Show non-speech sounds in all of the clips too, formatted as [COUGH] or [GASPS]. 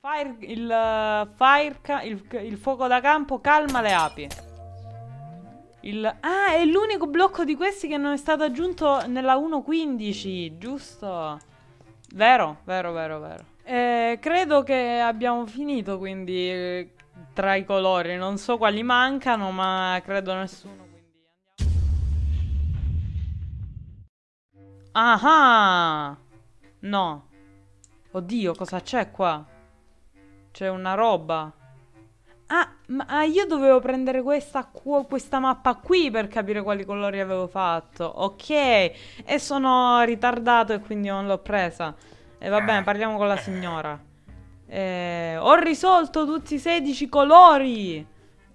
Fire, il, uh, fire il, il, fuoco da campo calma le api. Il, ah, è l'unico blocco di questi che non è stato aggiunto nella 1.15, giusto? Vero, vero, vero, vero. Eh, credo che abbiamo finito, quindi, eh, tra i colori. Non so quali mancano, ma credo nessuno. Ah! No. Oddio, cosa c'è qua? C'è una roba. Ah, ma io dovevo prendere questa, questa mappa qui per capire quali colori avevo fatto. Ok, e sono ritardato e quindi non l'ho presa. E va bene, parliamo con la signora. Eh, ho risolto tutti i 16 colori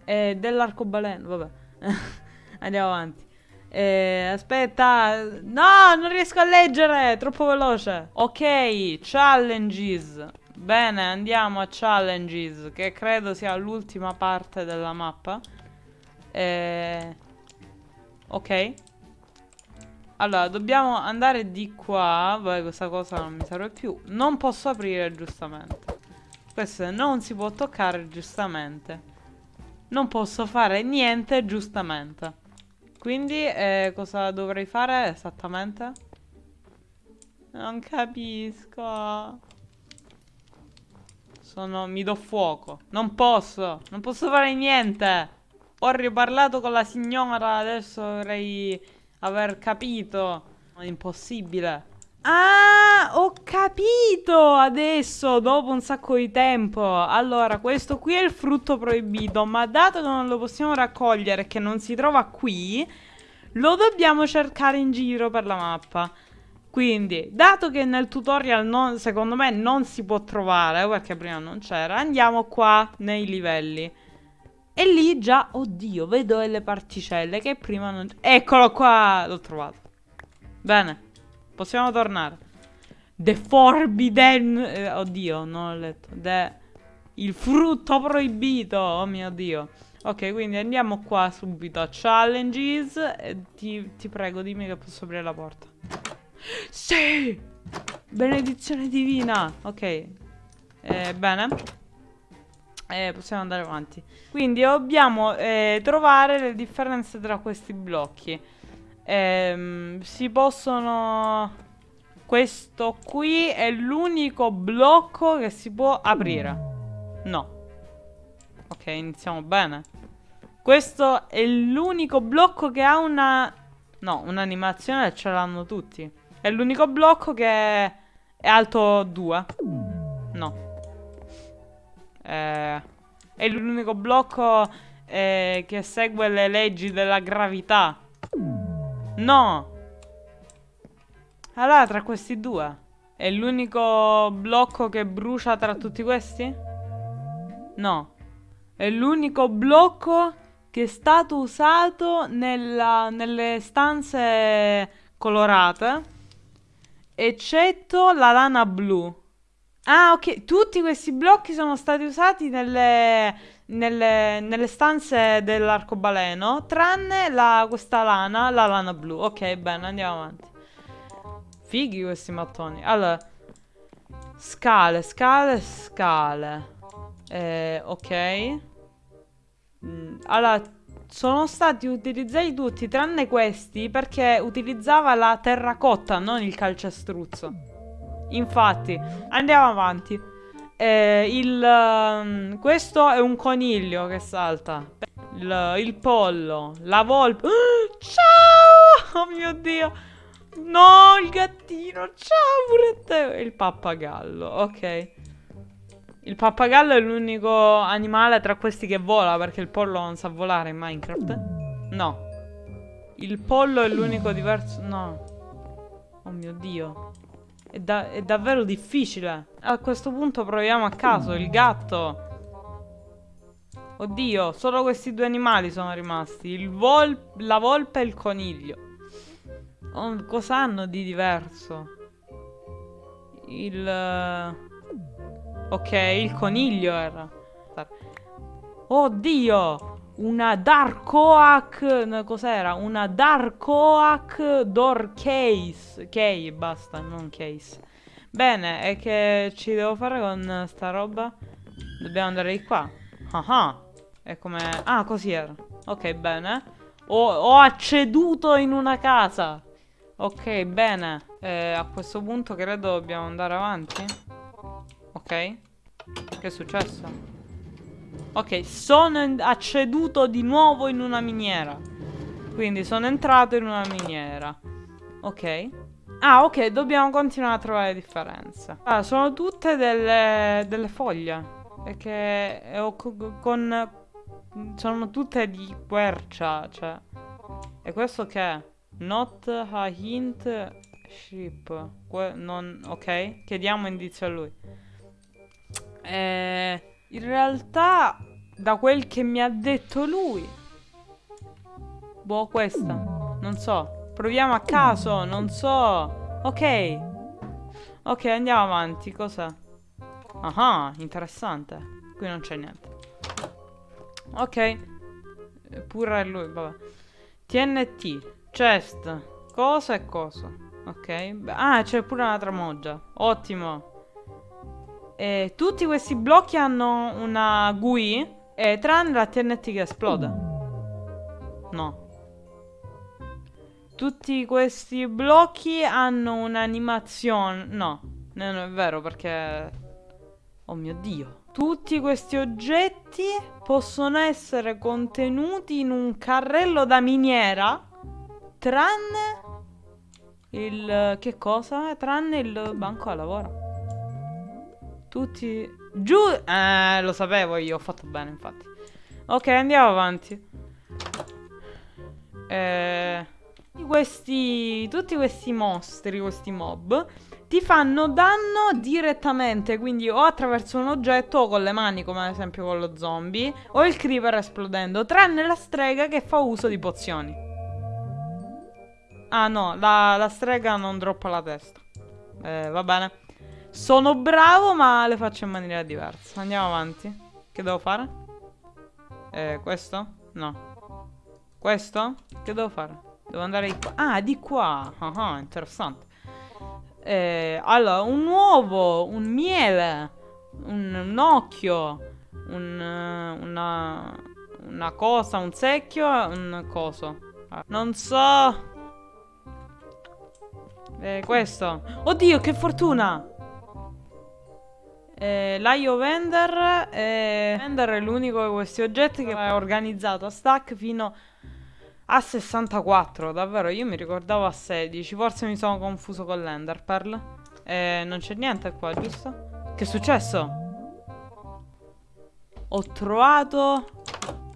eh, dell'arcobaleno. Vabbè, [LAUGHS] andiamo avanti. Eh, aspetta, no, non riesco a leggere, troppo veloce. Ok, challenges. Bene, andiamo a challenges, che credo sia l'ultima parte della mappa. Eh, ok. Allora, dobbiamo andare di qua. Beh, questa cosa non mi serve più. Non posso aprire, giustamente. Questo non si può toccare, giustamente. Non posso fare niente, giustamente. Quindi, eh, cosa dovrei fare esattamente? Non capisco. Sono... mi do fuoco. Non posso. Non posso fare niente. Ho riparlato con la signora. Adesso dovrei aver capito. È impossibile. Ah, ho capito adesso, dopo un sacco di tempo. Allora, questo qui è il frutto proibito, ma dato che non lo possiamo raccogliere che non si trova qui, lo dobbiamo cercare in giro per la mappa. Quindi, dato che nel tutorial non, secondo me non si può trovare, perché prima non c'era, andiamo qua nei livelli. E lì già, oddio, vedo delle particelle che prima non... Eccolo qua, l'ho trovato. Bene. Possiamo tornare. The Forbidden... Eh, oddio, non ho letto. The... Il frutto proibito. Oh mio Dio. Ok, quindi andiamo qua subito a Challenges. E ti, ti prego, dimmi che posso aprire la porta. Sì! Benedizione divina. Ok. Eh, bene. Eh, possiamo andare avanti. Quindi dobbiamo eh, trovare le differenze tra questi blocchi. Ehm, si possono... Questo qui è l'unico blocco che si può aprire. No. Ok, iniziamo bene. Questo è l'unico blocco che ha una... No, un'animazione ce l'hanno tutti. È l'unico blocco che è alto 2. No. Eh, è l'unico blocco eh, che segue le leggi della gravità. No! Allora, tra questi due. È l'unico blocco che brucia tra tutti questi? No. È l'unico blocco che è stato usato nella, nelle stanze colorate. Eccetto la lana blu. Ah, ok. Tutti questi blocchi sono stati usati nelle, nelle, nelle stanze dell'arcobaleno, tranne la, questa lana, la lana blu. Ok, bene, andiamo avanti. Fighi questi mattoni. Allora, scale, scale, scale. Eh, ok. Mm, allora, sono stati utilizzati tutti, tranne questi, perché utilizzava la terracotta, non il calcestruzzo. Infatti, andiamo avanti. Eh, il, um, questo è un coniglio che salta. Il, il pollo, la volpe. Oh, [GASPS] ciao! Oh mio Dio! No, il gattino! Ciao pure te! Il pappagallo, ok. Il pappagallo è l'unico animale tra questi che vola perché il pollo non sa volare in Minecraft. No. Il pollo è l'unico diverso... No. Oh mio Dio. È, da è davvero difficile. A questo punto proviamo a caso. Il gatto. Oddio, solo questi due animali sono rimasti. Il vol la volpe e il coniglio. Oh, cosa hanno di diverso? Il... Ok, il coniglio era. Oddio! Una Dark Oak. Cos'era? Una Dark Oak Door Case. Key, basta, non case. Bene, e che ci devo fare con sta roba? Dobbiamo andare di qua. Ah ah. È come... Ah, così era. Ok, bene. Ho, ho acceduto in una casa. Ok, bene. Eh, a questo punto credo dobbiamo andare avanti. Ok. Che è successo? Ok, sono acceduto di nuovo in una miniera. Quindi sono entrato in una miniera. Ok. Ah, ok, dobbiamo continuare a trovare differenze. Ah, sono tutte delle, delle foglie. Perché con... Sono tutte di quercia, cioè... E questo che è? Not a hint ship. Que non, ok? Chiediamo indizio a lui. Eh, in realtà, da quel che mi ha detto lui... Boh, questa. Non so. Proviamo a caso, non so. Ok. Ok, andiamo avanti. Cos'è? Ah, interessante. Qui non c'è niente. Ok. Pure lui, vabbè. TNT. Chest. Cosa e cosa. Ok. Ah, c'è pure una tramoggia. Ottimo. E tutti questi blocchi hanno una GUI. E tranne la TNT che esplode. No. Tutti questi blocchi hanno un'animazione. No, non è vero perché... Oh mio Dio. Tutti questi oggetti possono essere contenuti in un carrello da miniera Tranne il... che cosa? Tranne il banco da lavoro. Tutti... Giù... Eh, lo sapevo io, ho fatto bene infatti. Ok, andiamo avanti. Eh... Questi... Tutti questi mostri, questi mob ti fanno danno direttamente, quindi o attraverso un oggetto o con le mani, come ad esempio con lo zombie, o il creeper esplodendo, tranne la strega che fa uso di pozioni. Ah no, la, la strega non droppa la testa. Eh, va bene. Sono bravo ma le faccio in maniera diversa. Andiamo avanti. Che devo fare? Eh, questo? No. Questo? Che devo fare? Devo andare di qua. Ah, di qua. Ah, ah interessante. Eh, allora, un uovo, un miele, un, un occhio, un, una, una cosa, un secchio, un coso. Non so... Eh, questo. Oddio, che fortuna! Eh, L'IO Vender eh, Vender è l'unico di questi oggetti che è organizzato a stack fino a 64 Davvero, io mi ricordavo a 16 Forse mi sono confuso con l'Ender Pearl eh, Non c'è niente qua, giusto? Che è successo? Ho trovato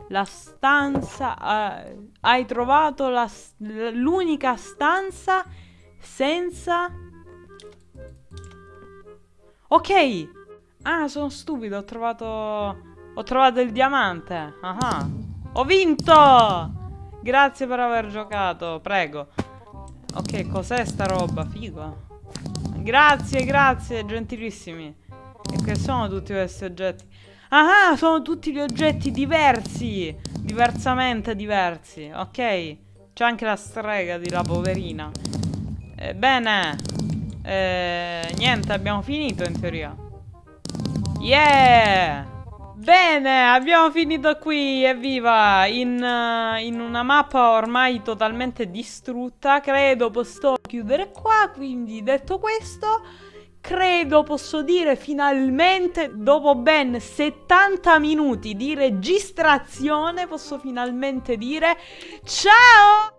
la stanza eh, Hai trovato l'unica stanza senza... Ok! Ah, sono stupido, ho trovato... Ho trovato il diamante. Ah, Ho vinto! Grazie per aver giocato, prego. Ok, cos'è sta roba? Figo. Grazie, grazie, gentilissimi. E che sono tutti questi oggetti? Ah, sono tutti gli oggetti diversi! Diversamente diversi, ok? C'è anche la strega di la poverina. Eh, bene. Eh, niente, abbiamo finito in teoria. Yeah! Bene, abbiamo finito qui, evviva! In, uh, in una mappa ormai totalmente distrutta. Credo posso chiudere qua, quindi detto questo... Credo posso dire finalmente, dopo ben 70 minuti di registrazione, posso finalmente dire ciao!